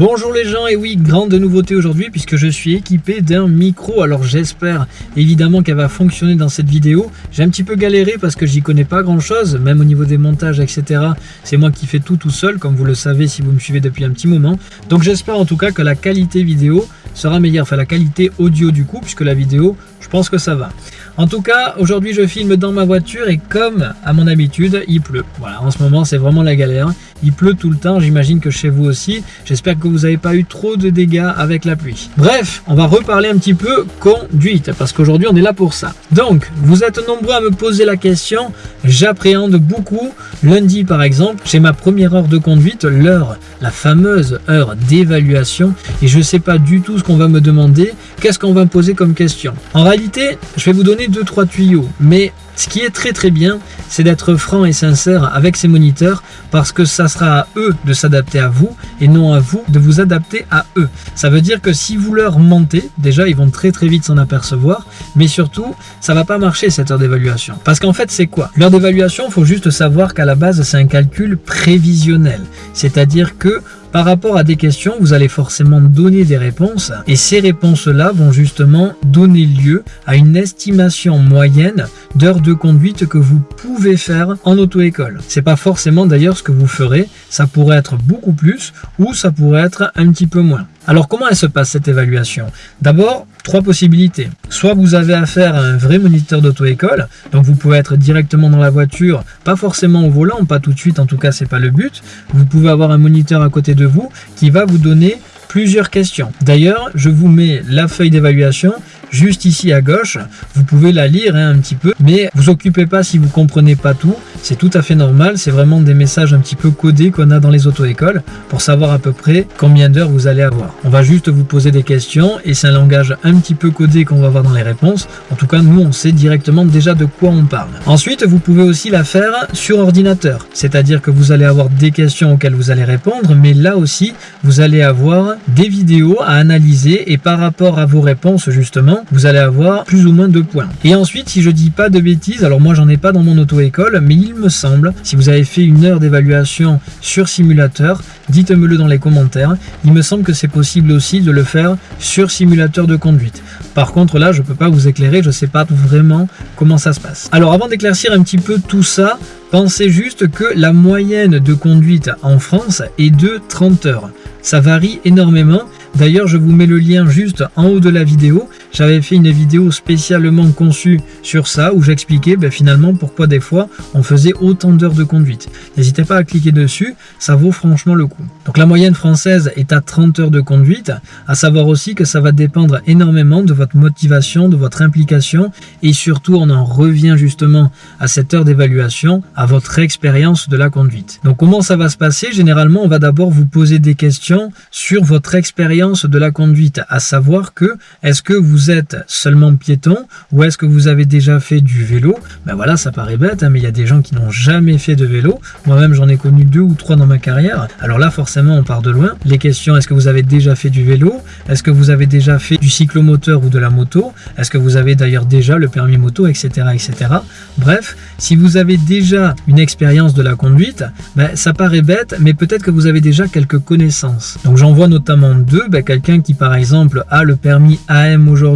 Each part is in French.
Bonjour les gens, et oui, grande nouveauté aujourd'hui puisque je suis équipé d'un micro. Alors j'espère évidemment qu'elle va fonctionner dans cette vidéo. J'ai un petit peu galéré parce que j'y connais pas grand chose, même au niveau des montages, etc. C'est moi qui fais tout tout seul, comme vous le savez si vous me suivez depuis un petit moment. Donc j'espère en tout cas que la qualité vidéo sera meilleure, enfin la qualité audio du coup, puisque la vidéo, je pense que ça va. En tout cas, aujourd'hui je filme dans ma voiture et comme à mon habitude, il pleut. Voilà, en ce moment c'est vraiment la galère. Il pleut tout le temps, j'imagine que chez vous aussi. J'espère que vous n'avez pas eu trop de dégâts avec la pluie. Bref, on va reparler un petit peu conduite, parce qu'aujourd'hui on est là pour ça. Donc, vous êtes nombreux à me poser la question, j'appréhende beaucoup. Lundi par exemple, j'ai ma première heure de conduite, l'heure, la fameuse heure d'évaluation, et je ne sais pas du tout ce qu'on va me demander, qu'est-ce qu'on va me poser comme question? En réalité, je vais vous donner deux trois tuyaux, mais ce qui est très très bien, c'est d'être franc et sincère avec ces moniteurs parce que ça sera à eux de s'adapter à vous et non à vous de vous adapter à eux. Ça veut dire que si vous leur mentez, déjà ils vont très très vite s'en apercevoir, mais surtout ça va pas marcher cette heure d'évaluation. Parce qu'en fait c'est quoi? L'heure d'évaluation, il faut juste savoir qu'à la base c'est un calcul prévisionnel. C'est-à-dire que par rapport à des questions, vous allez forcément donner des réponses et ces réponses-là vont justement donner lieu à une estimation moyenne d'heures de conduite que vous pouvez faire en auto-école. C'est pas forcément d'ailleurs ce que vous ferez, ça pourrait être beaucoup plus ou ça pourrait être un petit peu moins. Alors comment elle se passe cette évaluation? D'abord, trois possibilités. Soit vous avez affaire à un vrai moniteur d'auto-école, donc vous pouvez être directement dans la voiture, pas forcément au volant, pas tout de suite, en tout cas c'est pas le but. Vous pouvez avoir un moniteur à côté de vous qui va vous donner plusieurs questions. D'ailleurs, je vous mets la feuille d'évaluation juste ici à gauche. Vous pouvez la lire hein, un petit peu, mais vous occupez pas si vous comprenez pas tout. C'est tout à fait normal. C'est vraiment des messages un petit peu codés qu'on a dans les auto-écoles pour savoir à peu près combien d'heures vous allez avoir. On va juste vous poser des questions et c'est un langage un petit peu codé qu'on va voir dans les réponses. En tout cas, nous, on sait directement déjà de quoi on parle. Ensuite, vous pouvez aussi la faire sur ordinateur. C'est-à-dire que vous allez avoir des questions auxquelles vous allez répondre, mais là aussi, vous allez avoir des vidéos à analyser et par rapport à vos réponses, justement, vous allez avoir plus ou moins de points. Et ensuite, si je dis pas de bêtises, alors moi j'en ai pas dans mon auto-école, mais il me semble, si vous avez fait une heure d'évaluation sur simulateur, dites-me le dans les commentaires, il me semble que c'est possible aussi de le faire sur simulateur de conduite. Par contre là, je peux pas vous éclairer, je sais pas vraiment comment ça se passe. Alors avant d'éclaircir un petit peu tout ça, pensez juste que la moyenne de conduite en France est de 30 heures. Ça varie énormément D'ailleurs, je vous mets le lien juste en haut de la vidéo. J'avais fait une vidéo spécialement conçue sur ça, où j'expliquais ben, finalement pourquoi des fois on faisait autant d'heures de conduite. N'hésitez pas à cliquer dessus, ça vaut franchement le coup. Donc la moyenne française est à 30 heures de conduite, à savoir aussi que ça va dépendre énormément de votre motivation, de votre implication, et surtout on en revient justement à cette heure d'évaluation, à votre expérience de la conduite. Donc comment ça va se passer? Généralement, on va d'abord vous poser des questions sur votre expérience de la conduite, à savoir que est-ce que vous êtes seulement piéton ou est-ce que vous avez déjà fait du vélo? Ben voilà, ça paraît bête, hein, mais il y a des gens qui n'ont jamais fait de vélo. Moi-même, j'en ai connu deux ou trois dans ma carrière. Alors là, forcément, on part de loin. Les questions, est-ce que vous avez déjà fait du vélo? Est-ce que vous avez déjà fait du cyclomoteur ou de la moto? Est-ce que vous avez d'ailleurs déjà le permis moto, etc., etc. Bref, si vous avez déjà une expérience de la conduite, ben, ça paraît bête, mais peut-être que vous avez déjà quelques connaissances. Donc j'en vois notamment deux. Ben, quelqu'un qui par exemple a le permis AM aujourd'hui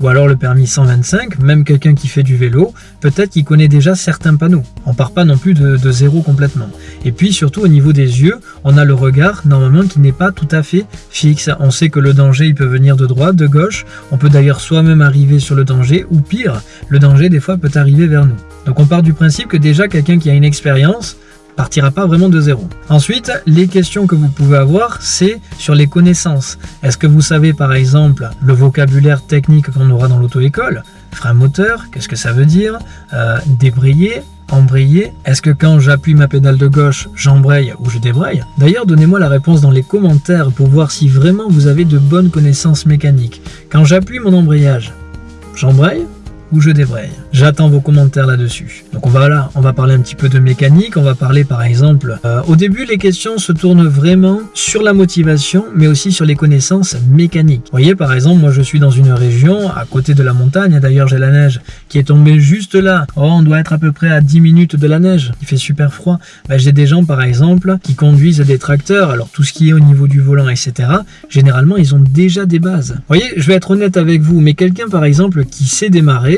ou alors le permis 125, même quelqu'un qui fait du vélo, peut-être qu'il connaît déjà certains panneaux. On part pas non plus de, de, zéro complètement. Et puis surtout au niveau des yeux, on a le regard normalement qui n'est pas tout à fait fixe. On sait que le danger il peut venir de droite, de gauche, on peut d'ailleurs soi-même arriver sur le danger ou pire, le danger des fois peut arriver vers nous. Donc on part du principe que déjà quelqu'un qui a une expérience, partira pas vraiment de zéro. Ensuite, les questions que vous pouvez avoir, c'est sur les connaissances. Est-ce que vous savez par exemple le vocabulaire technique qu'on aura dans l'auto-école? Frein moteur, qu'est-ce que ça veut dire? Euh, Débrayer, embrayer Est-ce que quand j'appuie ma pédale de gauche, j'embraye ou je débraye? D'ailleurs, donnez-moi la réponse dans les commentaires pour voir si vraiment vous avez de bonnes connaissances mécaniques. Quand j'appuie mon embrayage, j'embraye ou je débraye J'attends vos commentaires là-dessus. Donc on va là, on va parler un petit peu de mécanique, on va parler par exemple, euh, au début les questions se tournent vraiment sur la motivation, mais aussi sur les connaissances mécaniques. Vous voyez par exemple, moi je suis dans une région à côté de la montagne, d'ailleurs j'ai la neige qui est tombée juste là. Oh, on doit être à peu près à 10 minutes de la neige, il fait super froid. Ben, j'ai des gens par exemple qui conduisent des tracteurs, alors tout ce qui est au niveau du volant, etc. Généralement ils ont déjà des bases. Vous voyez, je vais être honnête avec vous, mais quelqu'un par exemple qui sait démarrer,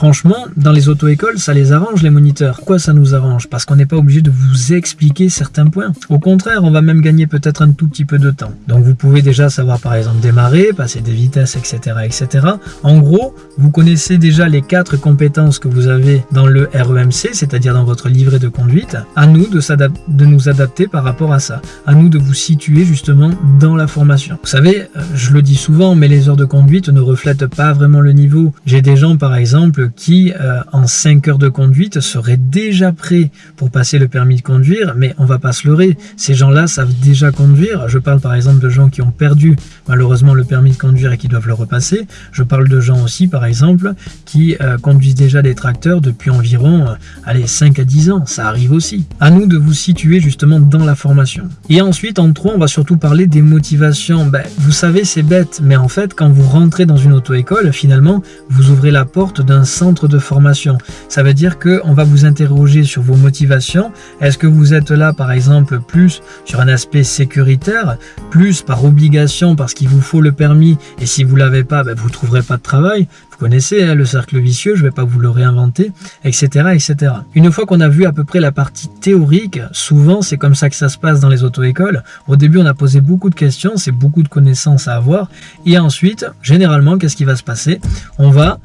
franchement, dans les auto-écoles, ça les arrange les moniteurs. Pourquoi ça nous arrange? Parce qu'on n'est pas obligé de vous expliquer certains points. Au contraire, on va même gagner peut-être un tout petit peu de temps. Donc vous pouvez déjà savoir par exemple démarrer, passer des vitesses, etc. etc. En gros, vous connaissez déjà les quatre compétences que vous avez dans le REMC, c'est-à-dire dans votre livret de conduite. À nous de, de nous adapter par rapport à ça. À nous de vous situer justement dans la formation. Vous savez, euh, je le dis souvent, mais les heures de conduite ne reflètent pas vraiment le niveau. J'ai des gens par exemple qui, euh, en 5 heures de conduite, seraient déjà prêts pour passer le permis de conduire, mais on va pas se leurrer. Ces gens-là savent déjà conduire. Je parle par exemple de gens qui ont perdu malheureusement le permis de conduire et qui doivent le repasser. Je parle de gens aussi par exemple qui euh, conduisent déjà des tracteurs depuis environ euh, allez, 5 à 10 ans. Ça arrive aussi. À nous de vous situer justement dans la formation. Et ensuite, en 3, on va surtout parler des motivations. Ben, vous savez, c'est bête, mais en fait, quand vous rentrez dans une auto-école, finalement, vous ouvrez la porte d'un centre de formation. Ça veut dire qu'on va vous interroger sur vos motivations. Est-ce que vous êtes là, par exemple, plus sur un aspect sécuritaire, plus par obligation parce qu'il vous faut le permis et si vous l'avez pas, ben, vous ne trouverez pas de travail connaissez hein, le cercle vicieux, je ne vais pas vous le réinventer, etc. etc. Une fois qu'on a vu à peu près la partie théorique, souvent c'est comme ça que ça se passe dans les auto-écoles. Au début, on a posé beaucoup de questions, c'est beaucoup de connaissances à avoir. Et ensuite, généralement, qu'est-ce qui va se passer? On va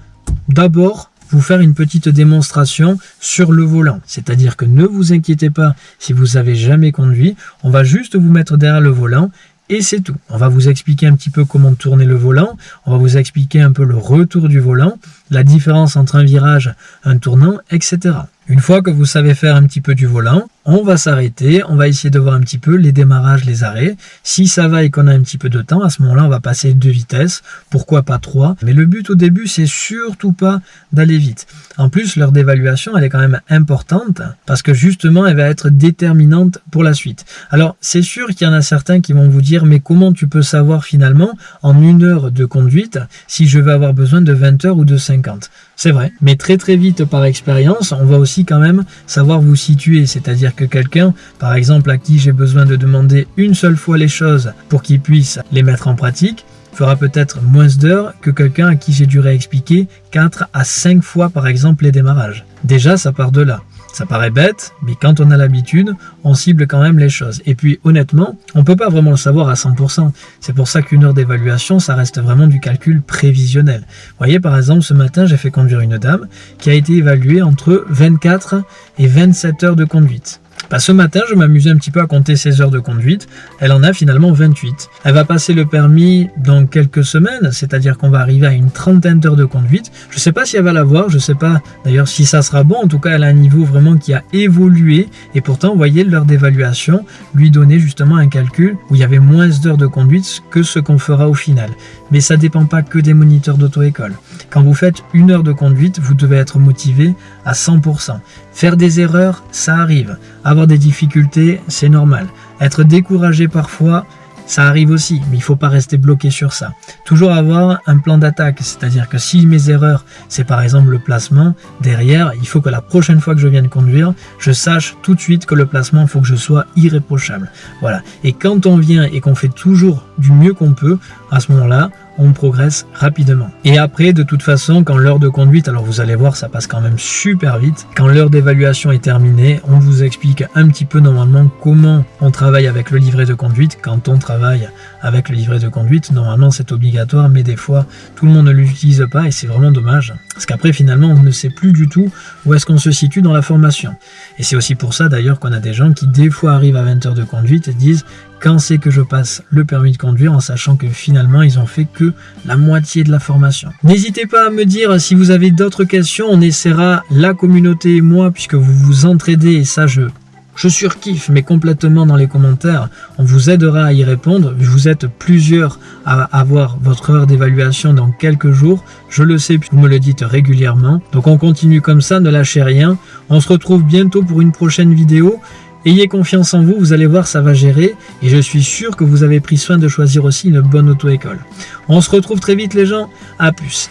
d'abord vous faire une petite démonstration sur le volant. C'est-à-dire que ne vous inquiétez pas si vous avez jamais conduit, on va juste vous mettre derrière le volant et c'est tout. On va vous expliquer un petit peu comment tourner le volant, on va vous expliquer un peu le retour du volant, la différence entre un virage, un tournant, etc. Une fois que vous savez faire un petit peu du volant, on va s'arrêter, on va essayer de voir un petit peu les démarrages, les arrêts. Si ça va et qu'on a un petit peu de temps, à ce moment-là, on va passer deux vitesses, pourquoi pas trois? Mais le but au début, c'est surtout pas d'aller vite. En plus, l'heure d'évaluation, elle est quand même importante parce que justement, elle va être déterminante pour la suite. Alors, c'est sûr qu'il y en a certains qui vont vous dire, mais comment tu peux savoir finalement en une heure de conduite si je vais avoir besoin de 20 heures ou de 50 C'est vrai, mais très très vite par expérience, on va aussi quand même savoir vous situer, c'est-à-dire que quelqu'un, par exemple à qui j'ai besoin de demander une seule fois les choses pour qu'il puisse les mettre en pratique, fera peut-être moins d'heures que quelqu'un à qui j'ai dû réexpliquer 4 à 5 fois par exemple les démarrages. Déjà ça part de là. Ça paraît bête, mais quand on a l'habitude, on cible quand même les choses. Et puis honnêtement, on ne peut pas vraiment le savoir à 100%. C'est pour ça qu'une heure d'évaluation, ça reste vraiment du calcul prévisionnel. Vous voyez par exemple, ce matin, j'ai fait conduire une dame qui a été évaluée entre 24 et 27 heures de conduite. Bah, ce matin, je m'amusais un petit peu à compter ses heures de conduite. Elle en a finalement 28. Elle va passer le permis dans quelques semaines, c'est-à-dire qu'on va arriver à une trentaine d'heures de conduite. Je ne sais pas si elle va l'avoir, je ne sais pas d'ailleurs si ça sera bon. En tout cas, elle a un niveau vraiment qui a évolué. Et pourtant, vous voyez, l'heure d'évaluation lui donnait justement un calcul où il y avait moins d'heures de conduite que ce qu'on fera au final. Mais ça ne dépend pas que des moniteurs d'auto-école. Quand vous faites une heure de conduite, vous devez être motivé à 100%. Faire des erreurs, ça arrive. Des difficultés, c'est normal. Être découragé parfois, ça arrive aussi, mais il faut pas rester bloqué sur ça. Toujours avoir un plan d'attaque, c'est-à-dire que si mes erreurs, c'est par exemple le placement, derrière, il faut que la prochaine fois que je vienne conduire, je sache tout de suite que le placement, faut que je sois irréprochable. Voilà. Et quand on vient et qu'on fait toujours du mieux qu'on peut, à ce moment-là, on progresse rapidement. Et après, de toute façon, quand l'heure de conduite, alors vous allez voir, ça passe quand même super vite. Quand l'heure d'évaluation est terminée, on vous explique un petit peu normalement comment on travaille avec le livret de conduite. Quand on travaille avec le livret de conduite, normalement c'est obligatoire, mais des fois, tout le monde ne l'utilise pas et c'est vraiment dommage. Parce qu'après, finalement, on ne sait plus du tout où est-ce qu'on se situe dans la formation. Et c'est aussi pour ça d'ailleurs qu'on a des gens qui des fois arrivent à 20 heures de conduite et disent quand c'est que je passe le permis de conduire en sachant que finalement ils ont fait la moitié de la formation. N'hésitez pas à me dire si vous avez d'autres questions, on essaiera la communauté et moi puisque vous vous entraidez et ça je Je surkiffe, mais complètement dans les commentaires. On vous aidera à y répondre. Vous êtes plusieurs à avoir votre heure d'évaluation dans quelques jours. Je le sais, puis vous me le dites régulièrement. Donc on continue comme ça, ne lâchez rien. On se retrouve bientôt pour une prochaine vidéo. Ayez confiance en vous, vous allez voir, ça va gérer. Et je suis sûr que vous avez pris soin de choisir aussi une bonne auto-école. On se retrouve très vite les gens. À plus